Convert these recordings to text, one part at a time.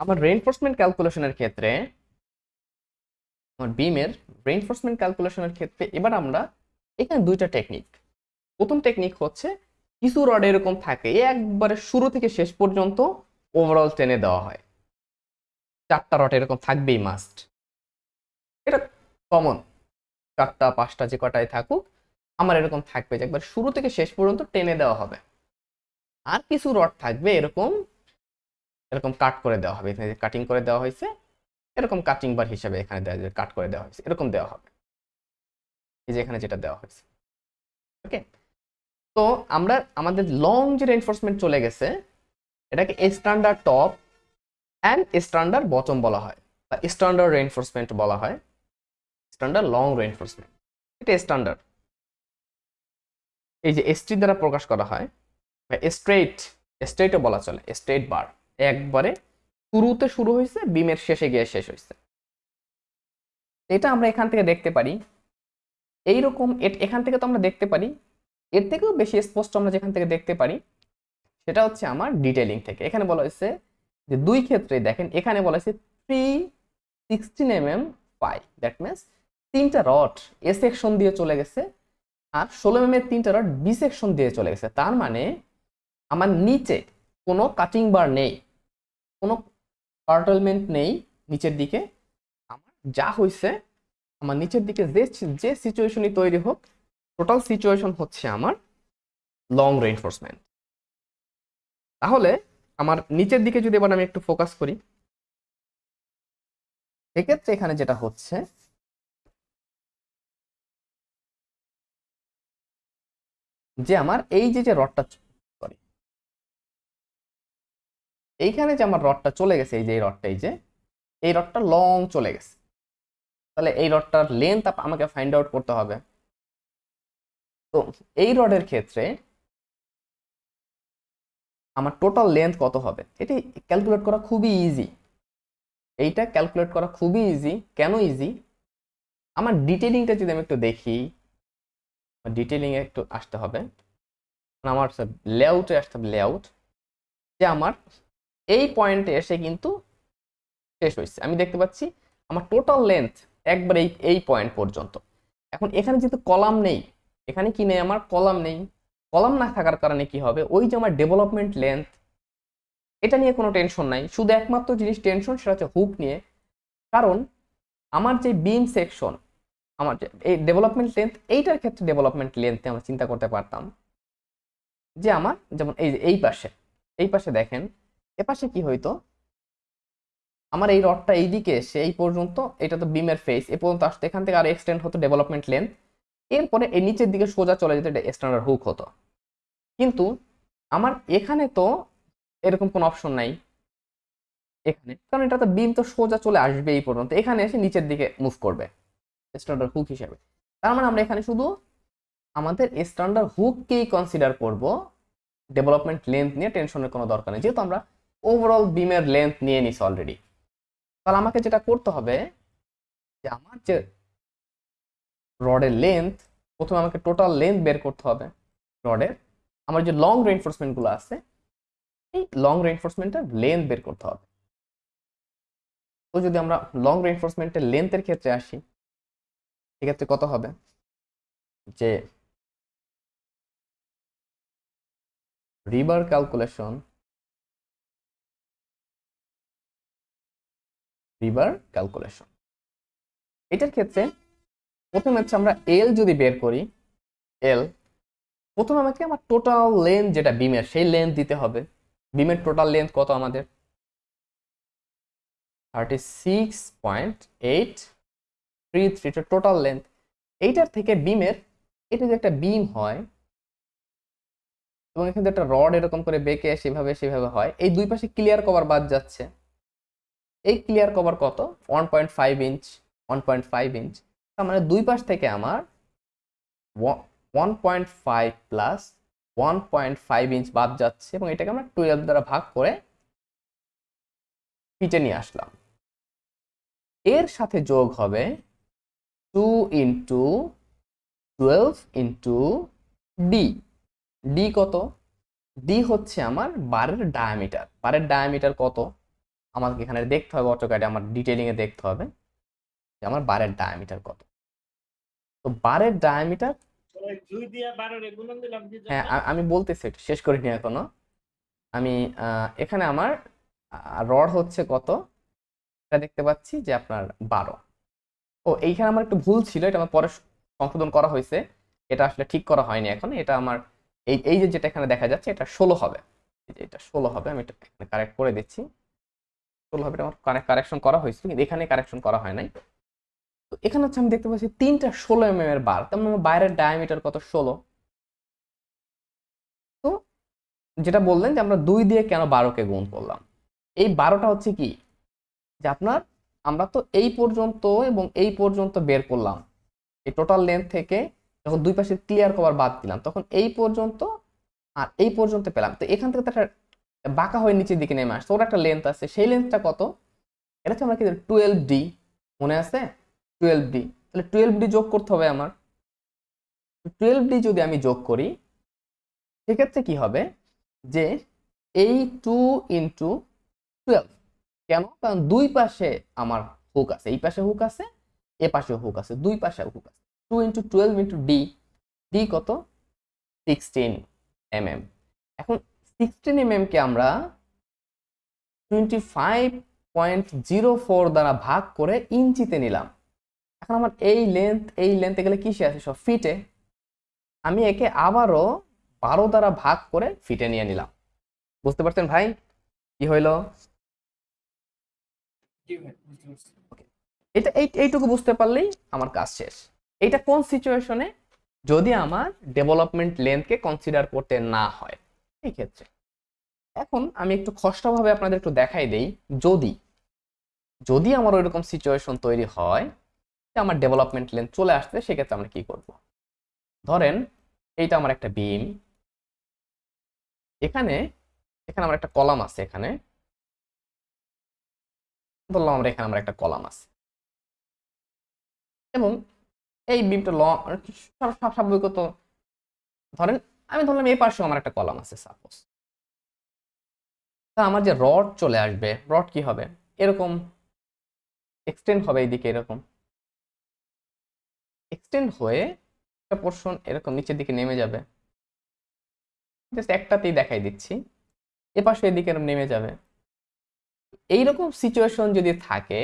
আমার রেইনফোর্সমেন্ট ক্যালকুলেশনের ক্ষেত্রে, আমার বিমের রেইনফোর্সমেন্ট ক্যালকুলেশনের ক্ষেত্রে এবার আমরা এখানে দুইটা টেকনিক প্রথম টেকনিক হচ্ছে কিছু রড এরকম থাকে একবারে শুরু থেকে শেষ পর্যন্ত ওভারঅল টেনে দেওয়া হয়। চারটা রড এরকম থাকবেই মাস্ট এটা কমন চারটা, পাঁচটা যে কটাই থাকুক, আমার এরকম থাকবে যে একবার শুরু থেকে শেষ পর্যন্ত টেনে দেওয়া হবে। আর কিছু রড থাকবে এরকম এরকম কাট করে দেওয়া হবে। এখানে কাটিং করে দেওয়া হয়েছে, এরকম কাটিং বার হিসাবে এখানে দেওয়া যায় কাট করে দেওয়া হয়েছে, এরকম দেওয়া হবে। এই যে এখানে যেটা দেওয়া হয়েছে। ওকে তো আমরা, আমাদের লং যে রেনফোর্সমেন্ট চলে গেছে, এটাকে standard top and standard bottom বলা হয়, বা স্ট্যান্ডার্ড রেনফোর্সমেন্ট বলা হয় স্ট্যান্ডার্ড লং রেনফোর্সমেন্ট এটা স্ট্যান্ডার্ড এই যে এসটি দ্বারা প্রকাশ করা হয়, বা স্ট্রেট স্ট্রেটও বলা চলে স্ট্রেট বার একবারে শুরুতে শুরু হয়েছে বিমের শেষে গিয়ে শেষ হয়েছে এটা আমরা এখান থেকে দেখতে পারি। এইরকম এখান থেকে তো আমরা দেখতে পারি। এর থেকেও বেশি স্পষ্ট আমরা যেখান থেকে দেখতে পারি, সেটা হচ্ছে আমার ডিটেলিং থেকে। এখানে বলা হয়েছে যে দুই ক্ষেত্রে দেখেন, এখানে বলা হয়েছে three sixteen M M five that means তিনটা রড এ সেকশন দিয়ে চলে গেছে আর ষোলো এম এর তিনটা রড বি সেকশন দিয়ে চলে গেছে। তার মানে আমার নিচে কোনো কাটিং বার নেই। কোনো কার্টলমেন্ট নেই নিচের দিকে। আমার যা হয়েছে আমার নিচের দিকে যে যে সিচুয়েশনই তৈরি হোক টোটাল সিচুয়েশন হচ্ছে আমার লং রেইনফোর্সমেন্ট তাহলে আমার নিচের দিকে যদি এবার আমি একটু ফোকাস করি, এক্ষেত্রে এখানে যেটা হচ্ছে, যে আমার এই যে যে রডটা এইখানে যে আমার রডটা চলে গেছে, এই যে এই রডটা, এই যে, এই রডটা লং চলে গেছে। তাহলে এই রডটার লেন্থ আমাকে ফাইন্ড আউট করতে হবে। তো এই রডের ক্ষেত্রে আমার টোটাল লেন্থ কত হবে? এটি ক্যালকুলেট করা খুবই ইজি এইটা ক্যালকুলেট করা খুবই ইজি কেন ইজি আমার ডিটেলিংটা যদি আমি একটু দেখি ডিটেলিংয়ে একটু আসতে হবে। আমার লেআউটে আসতে হবে লেআউট যে আমার এই পয়েন্টে এসে কিন্তু শেষ হয়েছে। আমি দেখতে পাচ্ছি আমার টোটাল লেন্থ একবার এই এই পয়েন্ট পর্যন্ত। এখন এখানে যেহেতু কলাম নেই, এখানে কি নেই আমার? কলাম নেই। কলাম না থাকার কারণে কি হবে? ওই যে আমার ডেভেলপমেন্ট লেন্থ এটা নিয়ে কোনো টেনশন নাই। শুধু একমাত্র জিনিস টেনশন সেটা হচ্ছে হুক নিয়ে। কারণ আমার যে বিম সেকশন আমার যে এই ডেভেলপমেন্ট লেন্থ এইটার ক্ষেত্রে ডেভেলপমেন্ট লেন্থে আমরা চিন্তা করতে পারতাম যে আমার, যেমন এই এই পাশে এই পাশে দেখেন এ পাশে কি হইতো? আমার এই রডটা এইদিকে এসে এই পর্যন্ত, এটা তো বিমের ফেস এ পর্যন্ত আসতে এখান থেকে আরও এক্সটেন্ড হতো ডেভেলপমেন্ট লেন্থ এরপরে এই নিচের দিকে সোজা চলে যেত, এটা স্ট্যান্ডার্ড হুক হতো। কিন্তু আমার এখানে তো এরকম কোনো অপশন নাই। এখানে, কারণ এটা তো বিম তো সোজা চলে আসবে এই পর্যন্ত, এখানে এসে নিচের দিকে মুভ করবে স্ট্যান্ডার্ড হুক হিসেবে। তার মানে আমরা এখানে শুধু আমাদের স্ট্যান্ডার্ড হুককেই কনসিডার করব ডেভেলপমেন্ট লেন্থ নিয়ে টেনশনের কোনো দরকার নেই। যেহেতু আমরা ওভারঅল বিমের লেন্থ নিয়ে নিছি অলরেডি তাহলে আমাকে যেটা করতে হবে, যে আমার যে রডের লেন্থ প্রথমে আমাকে টোটাল লেন্থ বের করতে হবে রডের আমার যে লং রেইনফোর্সমেন্টগুলো আছে, এই লং রেইনফোর্সমেন্টের লেন্থ বের করতে হবে। তো যদি আমরা লং রেইনফোর্সমেন্টের লেন্থের ক্ষেত্রে আসি, সেক্ষেত্রে কত হবে? যে রিবার ক্যালকুলেশন রিভার ক্যালকুলেশন এটার ক্ষেত্রে প্রথমে হচ্ছে আমরা এল যদি বের করি এল প্রথমে আমাকে আমার টোটাল লেন্থ যেটা বিমের, সেই লেন্থ দিতে হবে। বিমের টোটাল লেন্থ কত আমাদের? Thirty six point eight three three total length এইটার থেকে বিমের, এটা যে একটা বিম হয়, এবং এখানে একটা রড এরকম করে বেঁকে সেভাবে সেভাবে হয়, এই দুই পাশে ক্লিয়ার কভার বাদ যাচ্ছে। এই ক্লিয়ার কভার কত? One point five inch one point five inch তার মানে দুই পাশ থেকে আমার one point five plus one point five inch বাদ যাচ্ছে এবং এটাকে আমরা টুয়েলভ দ্বারা ভাগ করে নিচে নিয়ে আসলাম। এর সাথে যোগ হবে two into twelve into D D কত? ডি হচ্ছে আমার বারের ডায়ামিটার বারের ডায়ামিটার কত? আমাকে এখানে দেখতে হবে অটোক্যাডে আমার ডিটেলিংয়ে দেখতে হবে যে আমার বারের ডায়ামিটার কত। তো বারের ডায়ামিটার হ্যাঁ আমি বলতেছি শেষ করিনি এখনও। আমি এখানে আমার রড হচ্ছে কত? এটা দেখতে পাচ্ছি যে আপনার বারো। ও, এইখানে আমার একটু ভুল ছিল, এটা আমার পরে সংশোধন করা হয়েছে। এটা আসলে ঠিক করা হয়নি এখন, এটা আমার, এই এই যে যেটা এখানে দেখা যাচ্ছে, এটা ষোলো হবে। এটা ষোলো হবে, আমি এটা কারেক্ট করে দিচ্ছি। হবে এটা আমার কারেকশন করা হয়েছিল কিন্তু এখানে কারেকশন করা হয় নাই। তো এখানে হচ্ছে আমি দেখতে পাচ্ছি তিনটা ষোলো এম এর বার তার মানে বাইরের ডায়ামিটার কত? ষোলো। তো যেটা বললেন যে আমরা দুই দিয়ে কেন বারোকে গুণ করলাম? এই বারোটা হচ্ছে কি? যে আপনার, আমরা তো এই পর্যন্ত এবং এই পর্যন্ত বের করলাম। এই টোটাল লেন্থ থেকে যখন দুই পাশে ক্লিয়ার কভার বাদ দিলাম, তখন এই পর্যন্ত আর এই পর্যন্ত পেলাম। তো এখান থেকে তো একটা বাঁকা হয়ে নিচের দিকে নেমে আসছে। ওর একটা লেন্থ আছে। সেই লেন্থটা কত? এটা হচ্ছে আমরা কি টুয়েলভ ডি মনে আছে? টুয়েলভ ডি তাহলে টুয়েলভ ডি যোগ করতে হবে আমার। টুয়েলভ ডি যদি আমি যোগ করি, সেক্ষেত্রে কি হবে? যে এই টু ইন্টু টুয়েলভ কেন? কারণ দুই পাশে আমার হুক আছে। এই পাশে হুক আছে, এ পাশে হুক আছে। দুই পাশে হুক আছে। Two into twelve into D D কত? সিক্সটিন এম এম এখন সিক্সটিন এম কে আমরা twenty five point zero four দ্বারা ভাগ করে ইঞ্চিতে নিলাম। এখন আমার এই লেন্থ এই লেন্থে গেলে কিসে আছে? সব ফিটে আমি একে আবারও বারো দ্বারা ভাগ করে ফিটে নিয়ে নিলাম। বুঝতে পারছেন ভাই? কি হইল। এটা এই, এইটুকু বুঝতে পারলেই আমার কাজ শেষ। এটা কোন সিচুয়েশনে যদি আমার ডেভেলপমেন্ট লেন্থকে কনসিডার করতে না হয়। এই ক্ষেত্রে এখন আমি একটু খসড়াভাবে আপনাদের একটু দেখাই দেই। যদি যদি আমার ওইরকম সিচুয়েশন তৈরি হয়, যে আমার ডেভেলপমেন্ট লেন্থ চলে আসছে, সেক্ষেত্রে আমরা কি করব? ধরেন, এইটা আমার একটা বিম এখানে এখানে আমার একটা কলাম আছে এখানে। ধরলাম আমরা এখানে আমার একটা কলাম আছে। এবং এই বিমটা ল স্বাভাবিকত, ধরেন আমি ধরলাম এই পাশেও আমার একটা কলাম আছে সাপোজ তা আমার যে রড চলে আসবে রড কি হবে? এরকম এক্সটেন্ড হবে এইদিকে এরকম। এক্সটেন্ড হয়ে একটা পোর্শন এরকম নিচের দিকে নেমে যাবে। জাস্ট একটাতেই দেখাই দিচ্ছি। এ পাশে এদিকে এরকম নেমে যাবে। এইরকম সিচুয়েশন যদি থাকে,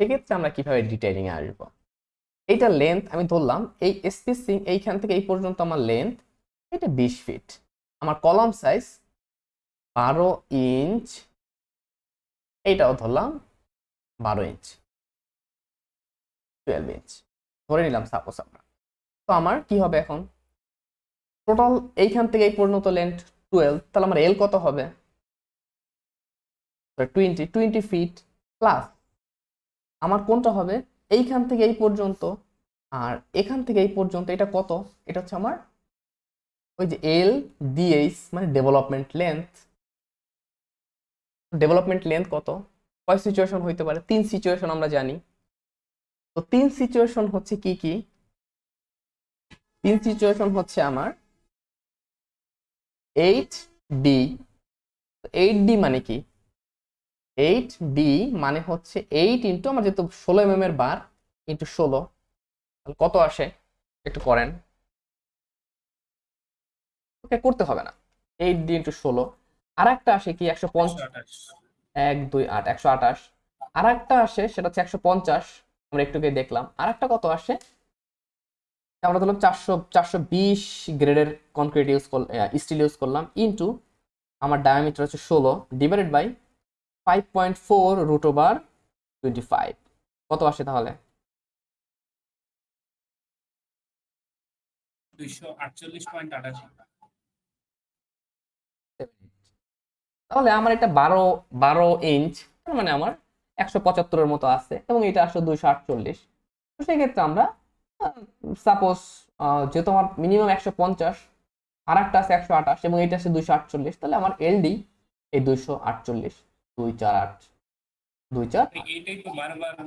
সেক্ষেত্রে আমরা কীভাবে ডিটেইলিং এ আসব? এইটা লেন্থ আমি ধরলাম, এই স্পেসিং এইখান থেকে এই পর্যন্ত আমার লেন্থ এটা বিশ ফিট আমার কলম সাইজ বারো ইঞ্চ এইটাও ধরলাম বারো ইঞ্চ টুয়েলভ ইঞ্চ ধরে নিলাম সাপোজ আমরা। তো আমার কি হবে এখন? টোটাল এইখান থেকে এই পর্যন্ত লেন্থ টুয়েলভ তাহলে আমার এল কত হবে? টোয়েন্টি টোয়েন্টি ফিট প্লাস আমার কোনটা হবে? এইখান থেকে এই পর্যন্ত। আর এখান থেকে এই পর্যন্ত এটা কত? এটা হচ্ছে আমার ওই যে এল ডিএইচ মানে ডেভেলপমেন্ট লেন্থ ডেভেলপমেন্ট লেন্থ কত? কয় সিচুয়েশন হইতে পারে? তিন সিচুয়েশন আমরা জানি। তো তিন সিচুয়েশন হচ্ছে কি কি? তিন সিচুয়েশন হচ্ছে আমার এইট ডি এইট ডি মানে কি? এইট ডি মানে হচ্ছে এইট ইন্টু আমার যেহেতু ষোলো এম এর বার ইন্টু ষোলো। কত আসে? একটু করেন। ওকে করতে হবে না। এইট ডি ইন্টু ষোলো। আর একটা আসে কি একশো পঞ্চাশ? এক, দুই, আট, একশো আঠাশ। আর একটা আসে, সেটা হচ্ছে একশো পঞ্চাশ। আমরা একটু আগে দেখলাম। আর একটা কত আসে? আমরা ধরলাম চারশো চারশো বিশ গ্রেডের কনক্রিট ইউজ করলাম স্টিল ইউজ করলাম। ইন্টু আমার ডায়ামিটার হচ্ছে ষোলো। Divided by five point four root over twenty five কত আসে তাহলে? দুইশো আটচল্লিশ পয়েন্ট আটাশি। তাহলে আমার এটা বারো বারো ইঞ্চ তার মানে আমার একশো পঁচাত্তরের মতো আছে এবং এটা আসলে দুইশো আটচল্লিশ। তো সেক্ষেত্রে আমরা সাপোজ যেহেতু আমার মিনিমাম একশো পঞ্চাশ আর একটা আছে একশো আঠাশ এবং এটা আছে দুইশো আটচল্লিশ তাহলে আমার এলডি এই দুইশো আটচল্লিশ দুই চার আট দুই চার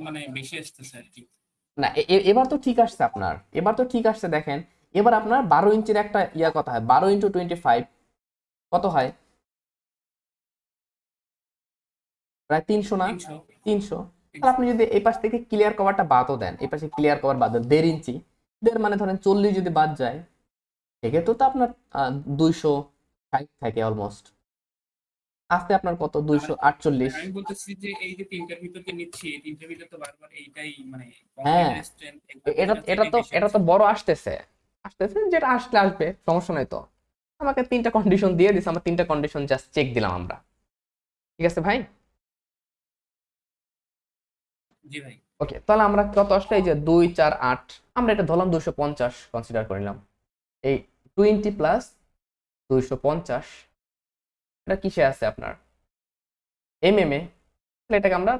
মানে কি। না এবার তো ঠিক আসছে আপনার এবার তো ঠিক আসছে দেখেন এবার আপনার বারো ইঞ্চের একটা ইয়া কথা হয় বারো ইন্টু টোয়েন্টি ফাইভ কত হয়? প্রায় তিনশো না? তিনশো। তাহলে আপনি যদি এই পাশ থেকে ক্লিয়ার কভারটা বাদও দেন এই পাশে ক্লিয়ার কভার বাদ দেন দেড় ইঞ্চি দেড় মানে ধরেন চল্লিশ যদি বাদ যায় সেক্ষেত্রে তো আপনার দুইশো ষাট থাকে অলমোস্ট আসতে আপনার কত? দুইশো আটচল্লিশ। আমি বলতেছি যে এই যে তিনটার ভিতর নিচ্ছি তিনটার ভিতর তো বারবার এইটাই মানে হ্যাঁ। এটা এটা তো এটা তো বড় আসতেছে। আসতেছে যেটা আসলে আসবে সমস্যা নাই তো। আমাকে তিনটা কন্ডিশন দিয়ে দিছে আমার তিনটা কন্ডিশন জাস্ট চেক দিলাম আমরা। ঠিক আছে ভাই? ওকে তাহলে আমরা কত আসলে এই যে দুই, চার, আট, আমরা এটা ধরলাম দুইশো পঞ্চাশ কনসিডার করিলাম এই টোয়েন্টি প্লাস দুইশো পঞ্চাশ, এটা কিসে আছে আপনার? এম এম এ এটাকে আমরা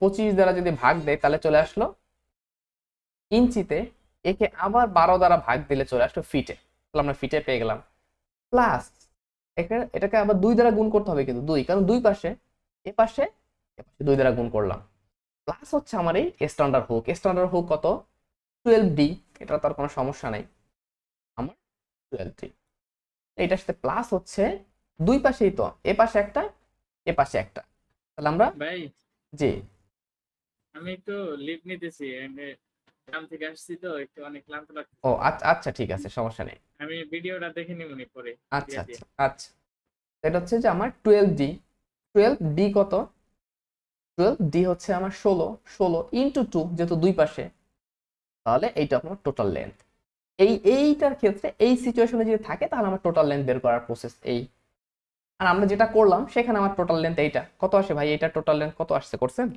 পঁচিশ দ্বারা যদি ভাগ দেই, তাহলে চলে আসলো ইঞ্চিতে একে আবার বারো দ্বারা ভাগ দিলে চলে আসলো ফিটে। তাহলে আমরা ফিটে পেয়ে গেলাম। প্লাস এটাকে আবার দুই দ্বারা গুণ করতে হবে কিন্তু দুই, কারণ দুই পাশে, এ পাশে দুই দ্বারা গুণ করলাম। প্লাস হচ্ছে আমার এই স্ট্যান্ডার্ড হুক স্ট্যান্ডার্ড হুক কত? টুয়েলভ ডি এটা তার কোনো সমস্যা নেই। আমার টুয়েলভ ডি এইটার সাথে প্লাস হচ্ছে দুই পাশেই তো। এ পাশে একটা এ পাশে একটা। তাহলে আমরা ভাই জি। আমি একটু লিভ নিতেছি এমনি গ্রাম থেকে আসছি তো একটু অনেক ক্লান্ত লাগছে ও আচ্ছা আচ্ছা ঠিক আছে সমস্যা নেই। আমি ভিডিওটা দেখে নিব নি পরে। আচ্ছা আচ্ছা আচ্ছা। এটা হচ্ছে যে আমার টুয়েলভ ডি টুয়েলভ ডি কত? টুয়েলভ ডি হচ্ছে আমার ষোলো ষোলো ইন্টু টু যেহেতু দুই পাশে, তাহলে এইটা আপনার টোটাল লেন্থ এই এইটার ক্ষেত্রে এই সিচুয়েশনে যদি থাকে, তাহলে আমার টোটাল লেন্থ বের করার প্রসেস এই। আর আমরা যেটা করলাম, সেখানে আমার টোটাল লেন্থ এইটা। কত আসে ভাই? এটা টোটাল লেন্থ কত আসছে করছেন?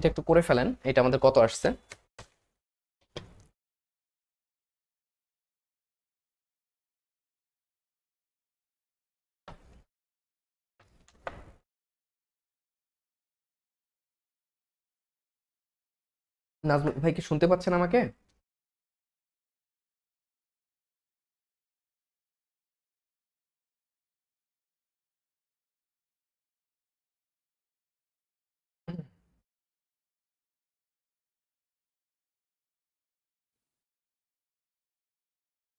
এটা একটু করে ফেলেন এটা আমাদের কত আসছে? নাজমুল ভাই কি শুনতে পাচ্ছেন আমাকে?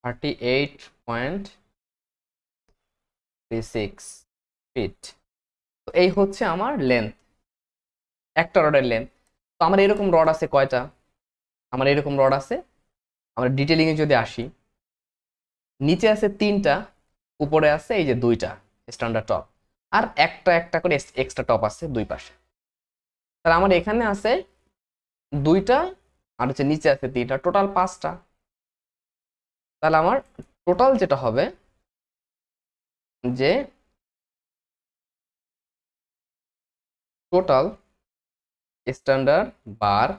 Thirty eight point three six feet তো এই হচ্ছে আমার লেন্থ একটা রডের লেন্থ তো আমার এরকম রড আছে কয়টা? আমার এরকম রড আছে। আমরা ডিটেলিংয়ে যদি আসি, নিচে আছে তিনটা, উপরে আছে এই যে দুইটা স্ট্যান্ডার্ড টপ আর একটা একটা করে এক্সট্রা টপ আছে দুই পাশে। তাহলে আমার এখানে আছে দুইটা, আর হচ্ছে নিচে আছে তিনটা টোটাল পাঁচটা। তাহলে আমার টোটাল যেটা হবে যে total standard bar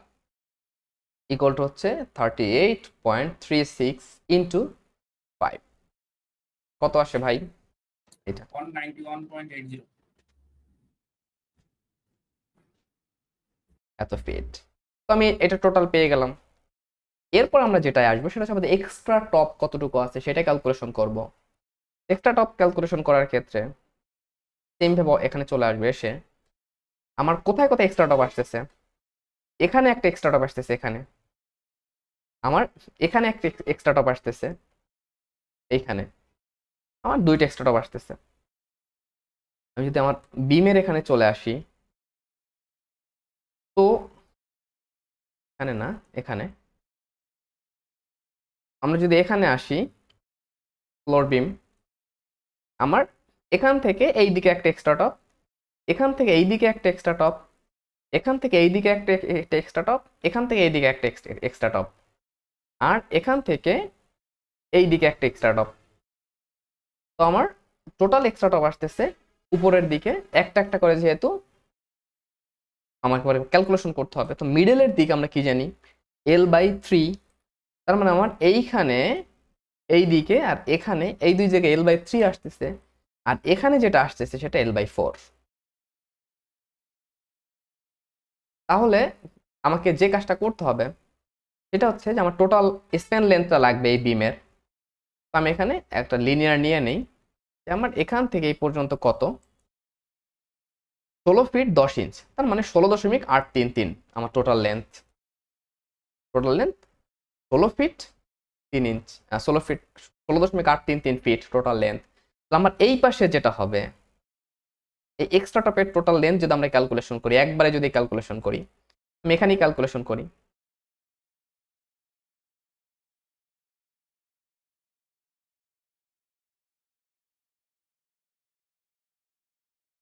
equal to হচ্ছে thirty eight point three six into five কত আসে ভাই? এটা। এত ফিট তো আমি এটা টোটাল পেয়ে গেলাম। এরপর আমরা যেটাই আসব সেটা হচ্ছে আমাদের এক্সট্রা টপ কতটুকু আছে সেটা ক্যালকুলেশন করব। এক্সট্রা টপ ক্যালকুলেশন করার ক্ষেত্রে সেমভাবে এখানে চলে আসবে এসে। আমার কোথায় কোথায় এক্সট্রা টপ আসতেছে? এখানে একটা এক্সট্রা টপ আসতেছে এখানে। আমার এখানে একটা এক্সট্রা টপ আসতেছে এইখানে। আমার দুইটা এক্সট্রা টপ আসতেছে। আমি যদি আমার বিমের এখানে চলে আসি, তো এখানে না, এখানে। আমরা যদি এখানে আসি ফ্লোর বিম আমার এখান থেকে এই দিকে একটা এক্সট্রা টপ এখান থেকে এই দিকে একটা এক্সট্রা টপ এখান থেকে এই দিকে একটা এক্সট্রা টপ এখান থেকে এই দিকে একটা এক্সট্রা টপ আর এখান থেকে এই দিকে একটা এক্সট্রা টপ তো আমার টোটাল এক্সট্রা টপ আসতেছে উপরের দিকে, একটা একটা করে যেহেতু আমাকে পরে ক্যালকুলেশন করতে হবে। তো মিডলের দিকে আমরা কি জানি? এল বাই থ্রি তার মানে আমার এইখানে এই দিকে আর এখানে এই দুই জায়গায় এল বাই থ্রি আসতেছে। আর এখানে যেটা আসতেছে সেটা এল বাই ফোর তাহলে আমাকে যে কাজটা করতে হবে, সেটা হচ্ছে যে আমার টোটাল স্প্যান লেন্থটা লাগবে এই বিমের তো আমি এখানে একটা লিনিয়ার নিয়ে নেই। যে আমার এখান থেকে এই পর্যন্ত কত? ষোলো ফিট দশ ইঞ্চ তার মানে ষোলো দশমিক আট তিন তিন আমার টোটাল লেন্থ টোটাল লেন্থ ষোলো ফিট তিন ইঞ্চ ষোলো ফিট ষোলো দশমিক আট তিন তিন ফিট টোটাল লেন্থ আমার এই পাশে যেটা হবে, এই এক্সট্রা টপের টোটাল লেন্থ যদি আমরা ক্যালকুলেশন করি, একবারে যদি ক্যালকুলেশন করি, আমি ক্যালকুলেশন করি।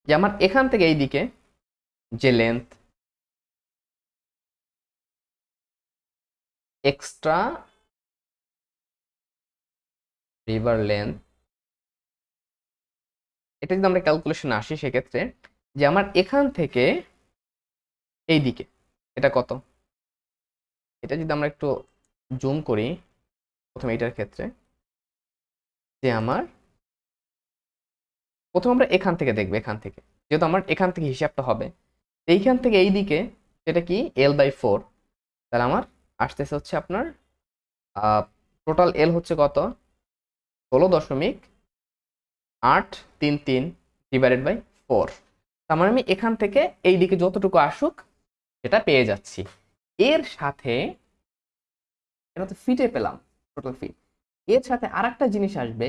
যে আমার এখান থেকে এই দিকে যে লেন্থ এক্সট্রা রিভার লেন্থ এটা যদি আমরা ক্যালকুলেশন আসি, সেক্ষেত্রে যে আমার এখান থেকে এই দিকে এটা কত? এটা যদি আমরা একটু জুম করি, প্রথমে এটার ক্ষেত্রে, যে আমার, প্রথম আমরা এখান থেকে দেখব, এখান থেকে। যেহেতু আমার এখান থেকে হিসাবটা হবে, এইখান থেকে এই দিকে সেটা কি? এল বাই ফোর তাহলে আমার আসতেছে হচ্ছে আপনার টোটাল এল হচ্ছে কত? ষোলো দশমিক আট তিন তিন ডিভাইডেড বাই ফোর তার মানে আমি এখান থেকে এই দিকে যতটুকু আসুক, সেটা পেয়ে যাচ্ছি। এর সাথে, এটা তো ফিটে পেলাম টোটাল ফিট এর সাথে আর একটা জিনিস আসবে,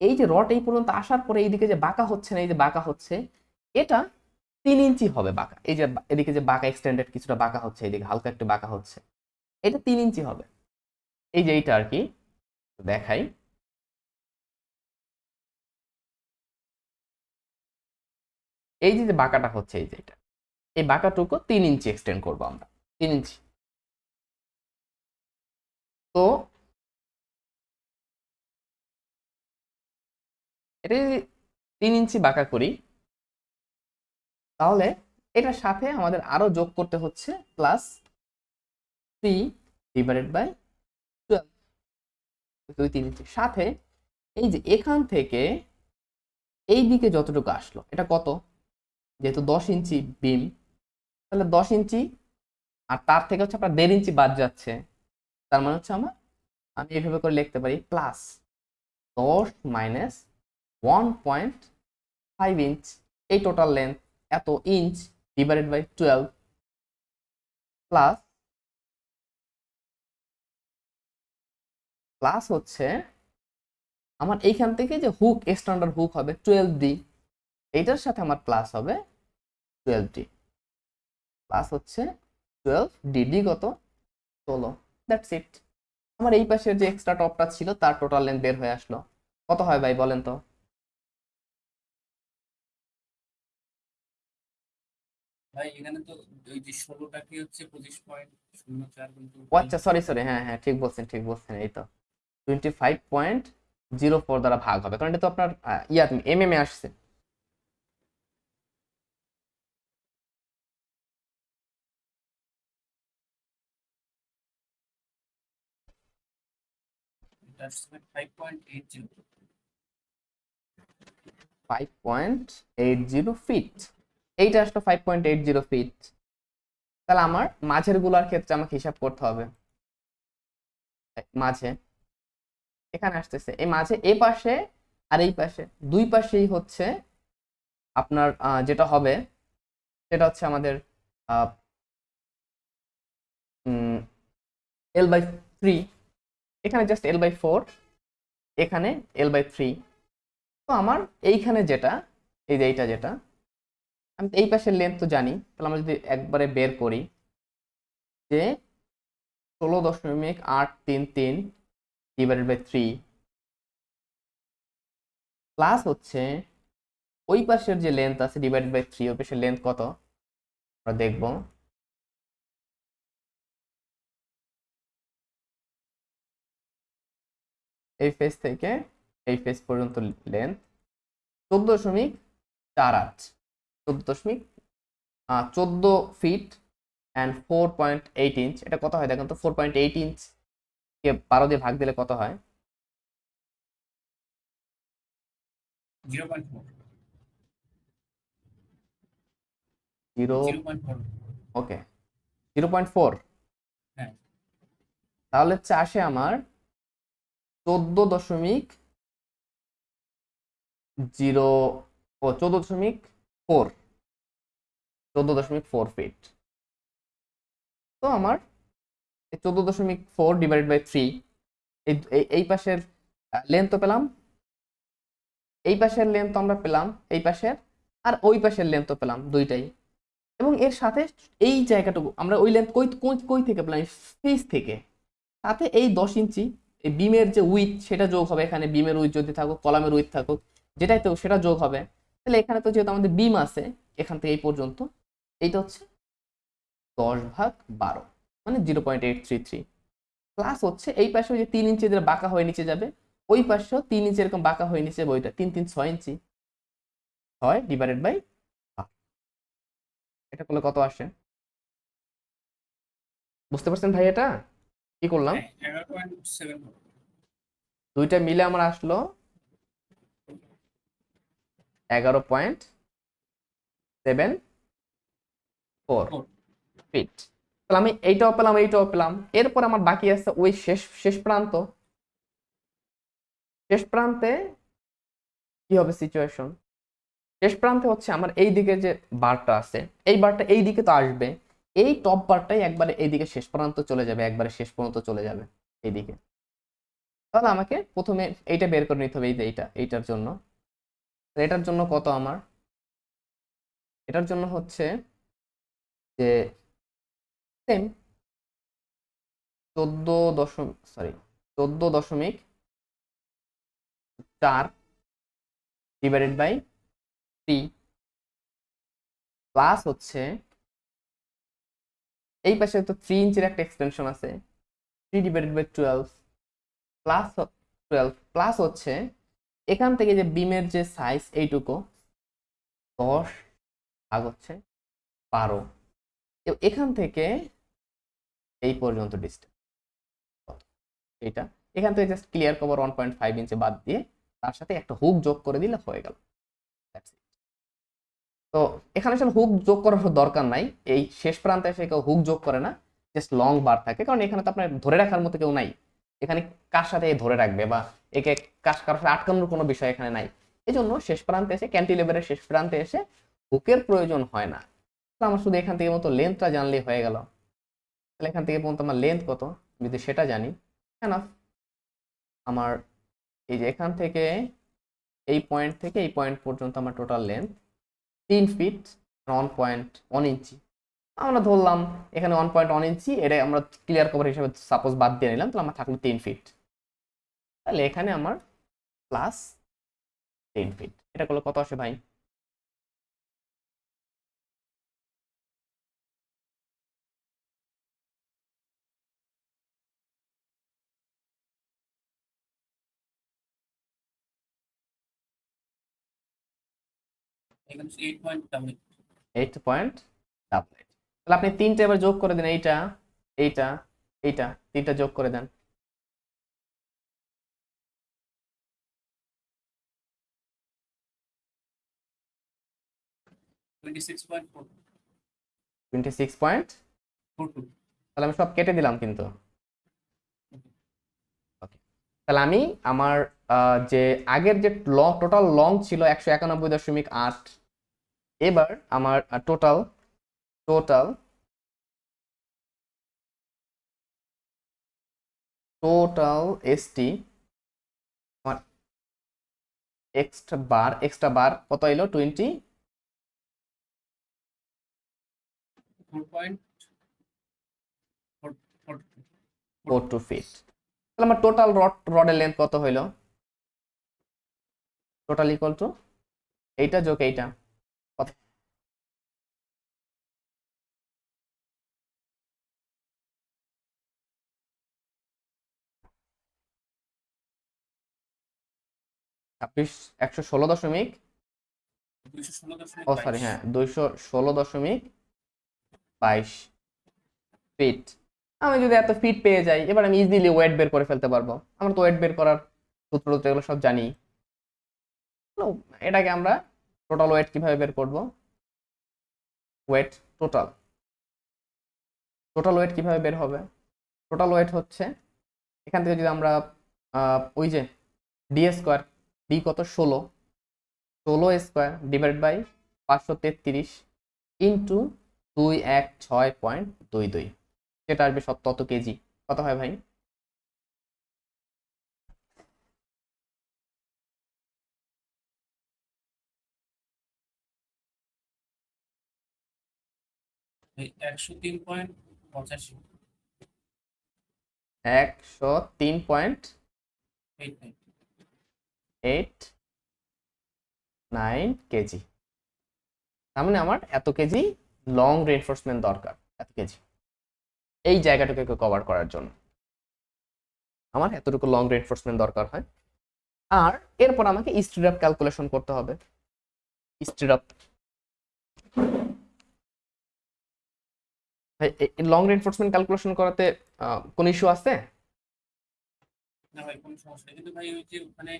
এই যে রড এই পর্যন্ত আসার পরে এইদিকে যে বাঁকা হচ্ছে না, এই যে বাঁকা হচ্ছে, এটা তিন ইঞ্চি হবে বাঁকা। এই যে এদিকে যে বাঁকা এক্সটেন্ডেড কিছুটা বাঁকা হচ্ছে এইদিকে হালকা একটু বাঁকা হচ্ছে। এটা তিন ইঞ্চি হবে। এই যে এইটা আর কি দেখাই। এই যে বাঁকাটা হচ্ছে, এই যে এটা। এই বাঁকাটুকু তিন ইঞ্চি এক্সটেন্ড করব আমরা, তিন ইঞ্চি। তো এটা যদি তিন ইঞ্চি বাঁকা করি, তাহলে এটার সাথে আমাদের আরও যোগ করতে হচ্ছে plus three divided by twelve. দুই তিন সাথে এই যে এখান থেকে এই দিকে যতটুকু আসলো, এটা কত? যেহেতু দশ ইঞ্চি বিম তাহলে দশ ইঞ্চি আর তার থেকে হচ্ছে আপনার দেড় ইঞ্চি বাদ যাচ্ছে। তার মানে হচ্ছে আমার, আমি এইভাবে করে লিখতে পারি প্লাস দশ minus one point five inch এই টোটাল লেন্থ এত inch divided by twelve plus plus হচ্ছে আমার এইখান থেকে যে হুক স্ট্যান্ডার্ড হুক হবে টুয়েলভ ডি এইটার সাথে আমার প্লাস হবে টুয়েলভ ডি প্লাস হচ্ছে টুয়েলভ ডিডি কত? ষোলো। দ্যাটস ইট আমার এই পাশের যে এক্সট্রা টপটা ছিল তার টোটাল লেন্থ বের হয়ে আসলো। কত হয় ভাই বলেন তো? আচ্ছা সরি সরি হ্যাঁ হ্যাঁ ঠিক বলছেন ঠিক বলছেন এই তো। Twenty five point zero four দ্বারা ভাগ হবে। কারণ এটা তো আপনার ইয়া এম এম এ আসছে। Five point eight zero feet এইটা আসলো five point eight zero feet তাহলে আমার মাঝেরগুলার ক্ষেত্রে আমাকে হিসাব করতে হবে। মাঝে। এখানে আসতেছে। এই মাঝে, এ পাশে আর এই পাশে। দুই পাশেই হচ্ছে আপনার যেটা হবে, সেটা হচ্ছে আমাদের এল বাই থ্রি এখানে জাস্ট এল বাই ফোর এখানে এল বাই থ্রি তো আমার এইখানে যেটা, এই যে এইটা যেটা, আমি এই পাশের লেন্থ তো জানি, তাহলে আমরা যদি একবারে বের করি, যে ষোলো দশমিক আট তিন তিন ডিভাইডেড বাই থ্রি প্লাস হচ্ছে, ওই পাশের যে লেন্থ আছে ডিভাইডেড বাই থ্রি ওই পাশের লেন্থ কত? আমরা দেখব। এই ফেস থেকে এই ফেস পর্যন্ত লেন্থ চোদ্দ দশমিক চার আট। চোদ্দ দশমিক চোদ্দ feet and four point eight inch এটা কত হয় দেখেন তো? ফোর পয়েন্ট এইট ইঞ্চ কে বারো দিয়ে ভাগ দিলে কত হয়? Zero point four zero zero point okay zero point four. তাহলে হচ্ছে আসে আমার চোদ্দ দশমিক জিরো ও চোদ্দ দশমিক ফোর চোদ্দ দশমিক ফোর ফিট তো আমার চোদ্দ দশমিক ফোর ডিভাইডেড বাই থ্রি এই, এই- পাশের লেন্থ পেলাম। এই পাশের লেন্থ আমরা পেলাম, এই পাশের, আর ওই পাশের লেন্থ পেলাম দুইটাই। এবং এর সাথে এই জায়গাটুকু, আমরা ওই লেন্থ কই, কই- থেকে পেলাম? স্পেস থেকে। সাথে এই দশ ইঞ্চি, এই বিমের যে উইথ সেটা যোগ হবে এখানে বিমের উইথ যদি থাকুক, কলামের উইথ থাকুক, যেটাই তো সেটা যোগ হবে। তাহলে এখানে তো যেহেতু আমাদের বিম আছে, এখান থেকে এই পর্যন্ত, এইটা হচ্ছে দশ ভাগ বারো। মানে zero point eight three three plus হচ্ছে এই পাশে ওই যে তিন ইঞ্চি যেটা বাঁকা হয়ে নিচে যাবে, ওই পাশেও তিন ইঞ্চি এরকম বাঁকা হয়ে নিচে যাবে ওইটা তিন তিন ছয় ইঞ্চি ছয় ডিভাইডেড বাই এটা করলে কত আসে? বুঝতে পারছেন ভাই এটা? কি করলাম? দুইটা মিলে আমার আসলো এগারো পয়েন্ট সেভেন ফোর. ফিট আমি এইটাও পেলাম এইটাও পেলাম। এরপর আমার বাকি আছে ওই শেষ শেষ প্রান্ত। শেষ প্রান্তে কি হবে সিচুয়েশন শেষ প্রান্তে হচ্ছে আমার এই দিকে যে বারটা আছে, এই বারটা এই দিকে তো আসবে। এই টপ বারটাই একবারে এইদিকে শেষ প্রান্ত চলে যাবে, একবারে শেষ পর্যন্ত চলে যাবে এইদিকে। তাহলে আমাকে প্রথমে এইটা বের করে নিতে হবে, এই যে এইটা, এইটার জন্য। এটার জন্য কত আমার? এটার জন্য হচ্ছে যে সেম চোদ্দ দশমিক সরি চোদ্দ দশমিক চার ডিভাইডেড বাই থ্রি প্লাস হচ্ছে, এই পাশে তো থ্রি ইঞ্চের একটা এক্সটেনশন আছে three divided by twelve plus twelve plus হচ্ছে, এখান থেকে যে বিমের যে সাইজ এইটুকু, দশ ভাগ হচ্ছে বারো। এখান থেকে এই পর্যন্ত ডিস্টেন্স এইটা। এখান থেকে just clear cover one point five inch বাদ দিয়ে তার সাথে একটা হুক যোগ করে দিলে হয়ে গেল। তো এখানে আসলে হুক যোগ করার দরকার নাই। এই শেষ প্রান্তে এসে কেউ হুক যোগ করে না। জাস্ট লং বার থাকে। কারণ এখানে তো আপনার ধরে রাখার মতো কেউ নাই। এখানে কার সাথে ধরে রাখবে বা একে কার কারোর সাথে আটকানোর কোনো বিষয় এখানে নাই। এই জন্য শেষ প্রান্তে এসে ক্যান্টিলেভারের শেষ প্রান্তে এসে হুকের প্রয়োজন হয় না। আমার শুধু এখান থেকে মতো লেন্থটা জানলেই হয়ে গেল। তাহলে এখান থেকে পর্যন্ত আমার লেন্থ কত? যদি সেটা জানি এনাফ আমার এই যে এখান থেকে, এই পয়েন্ট থেকে এই পয়েন্ট পর্যন্ত আমার টোটাল লেন্থ তিন feet one point one inch আমরা ধরলাম এখানে ওয়ান পয়েন্ট ওয়ান ইঞ্চি এটা আমরা ক্লিয়ার কভার হিসেবে সাপোজ বাদ দিয়ে নিলাম, তাহলে আমার থাকল তিন ফিট তাহলে এখানে আমার প্লাস তিন ফিট এটা করলে কত আসে ভাই? এইট পয়েন্ট ডাবল তাহলে আপনি তিনটা এবার যোগ করে দেন এইটা এইটা এইটা তিনটা যোগ করে দেন। তাহলে আমি সব কেটে দিলাম কিন্তু। তাহলে আমি আমার যে আগের যে লং টোটাল লং ছিল একশো একানব্বই দশমিক আট এবার আমার total total total S T আমার এক্সট্রা বার এক্সট্রা বার কত এলো? টোয়েন্টি ফোর টু ফিট তাহলে আমার টোটাল রড রডের লেন্থ কত হইল? টোটাল ইকুয়াল টু এইটা যোগ এইটা। একশো ষোলো দশমিক হ্যাঁ দুইশো ষোলো দশমিক বাইশ আমি যদি এত পেয়ে যাই, এবার আমি ওয়েট বের করে ফেলতে পারব। আমরা তো ওয়েট বের করার সূত্র সব জানি। এটাকে আমরা টোটাল ওয়েট কীভাবে বের করব? ওয়েট টোটাল টোটাল ওয়েট কীভাবে বের হবে? টোটাল ওয়েট হচ্ছে, এখান থেকে যদি আমরা ওই যে ডি স্কোয়ার ডি কত? ষোলো। ষোলো স্কোয়ার ডিভাইড বাই পাঁচশো তেত্রিশ ইন্টু দুই এক ছয় পয়েন্ট দুই দুই। যেটা আসবে সব তত কেজি। কত হয় ভাই? একশো তিন পয়েন্ট পঁচাশি। একশো তিন point eight nine. Eight nine KG. তার মানে আমার এত কেজি লং রেনফোর্সমেন্ট দরকার, এত কেজি। এই জায়গাটুকুকে কভার করার জন্য। আমার এতটুকু লং রেনফোর্সমেন্ট দরকার হয়। আর এরপর আমাকে স্ট্রিপ ক্যালকুলেশন করতে হবে। স্ট্রিপ লং রেনফোর্সমেন্ট ক্যালকুলেশন করাতে কোনো ইস্যু আছে? না ভাই, কোনো সমস্যা কিন্তু ভাই ওই যে ওখানে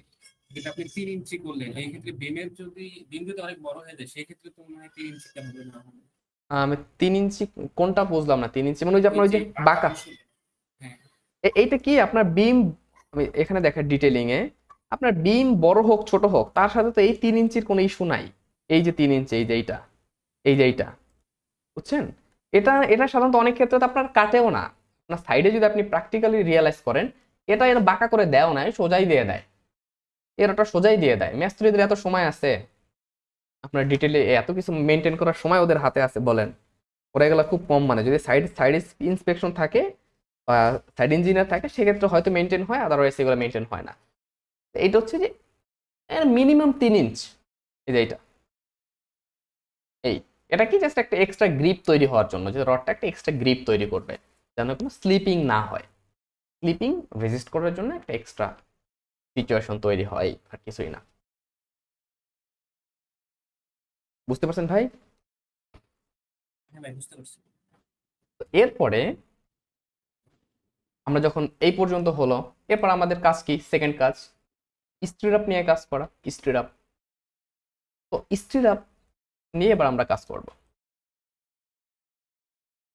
যেটা আপনি তিন ইঞ্চি করলেন এই ক্ষেত্রে বিমের যদি বিম যদি অনেক বড় হয়ে যায় সেই ক্ষেত্রে তো মনে হয় তিন ইঞ্চিটা হবে না হবে? আমি তিন ইঞ্চি কোনটা বুঝলাম না তিন ইঞ্চি মানে ওই যে আপনার ওই যে বাঁকা। হ্যাঁ। এইটা কি আপনার বিম আমি এখানে দেখেন ডিটেলিং এ আপনার বিম বড় হোক ছোট হোক তার সাথে তো এই তিন ইঞ্চির কোনো ইস্যু নাই। এই যে তিন ইঞ্চি এই যে এইটা এই যে এইটা বুঝছেন? এটা এটা সাধারণত অনেক ক্ষেত্রে তো আপনার কাটেও না। আপনার সাইডে যদি আপনি প্র্যাকটিক্যালি রিয়েলাইজ করেন এটা এর বাঁকা করে দেও না সোজাই দিয়ে দেয়। এর ওটা সোজাই দিয়ে দেয়। মিস্ত্রিদের এত সময় আছে। আপনার ডিটেলে এত কিছু মেনটেন করার সময় ওদের হাতে আছে, বলেন। ওরা এগুলো খুব কম মানে যদি সাইড সাইড ইন্সপেকশন থাকে বা সাইড ইঞ্জিনিয়ার থাকে, সেক্ষেত্রে হয়তো মেনটেন হয় আদারওয়াইজ এগুলো মেনটেন হয় না। এইটা হচ্ছে যে মিনিমাম তিন ইঞ্চ এই যে এইটা। এই, এটা কি জাস্ট একটা এক্সট্রা গ্রিপ তৈরি হওয়ার জন্য, যে রডটা একটা এক্সট্রা গ্রিপ তৈরি করবে, যেন কোনো স্লিপিং না হয়। স্লিপিং রেজিস্ট করার জন্য একটা এক্সট্রা সিচুয়েশন তৈরি হয় আর কিছুই না। বুঝতে পারছেন ভাই? হ্যাঁ এরপরে আমরা যখন এই পর্যন্ত হলো এরপর আমাদের কাজ কি? সেকেন্ড কাজ স্ট্রিরাপ নিয়ে কাজ করা স্ট্রিরাপ তো স্ট্রিরাপ নিয়ে এবার আমরা কাজ করব।